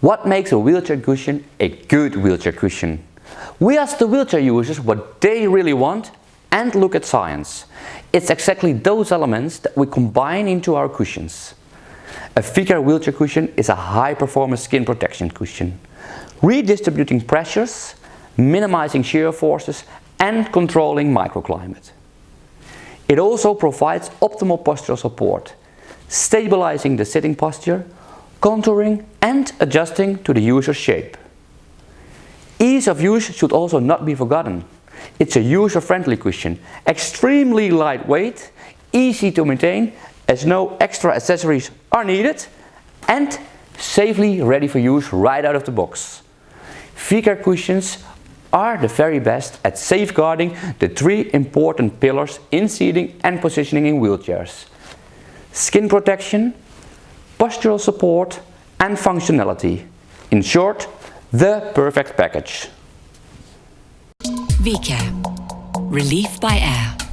What makes a wheelchair cushion a good wheelchair cushion? We ask the wheelchair users what they really want and look at science. It's exactly those elements that we combine into our cushions. A Vicair wheelchair cushion is a high-performance skin protection cushion, redistributing pressures, minimizing shear forces and controlling microclimate. It also provides optimal postural support, stabilizing the sitting posture, contouring and adjusting to the user's shape. Ease of use should also not be forgotten. It's a user-friendly cushion, extremely lightweight, easy to maintain as no extra accessories are needed and safely ready for use right out of the box. Vicair cushions are the very best at safeguarding the three important pillars in seating and positioning in wheelchairs. Skin protection, postural support and functionality. In short, the perfect package. Vicair. Relief by air.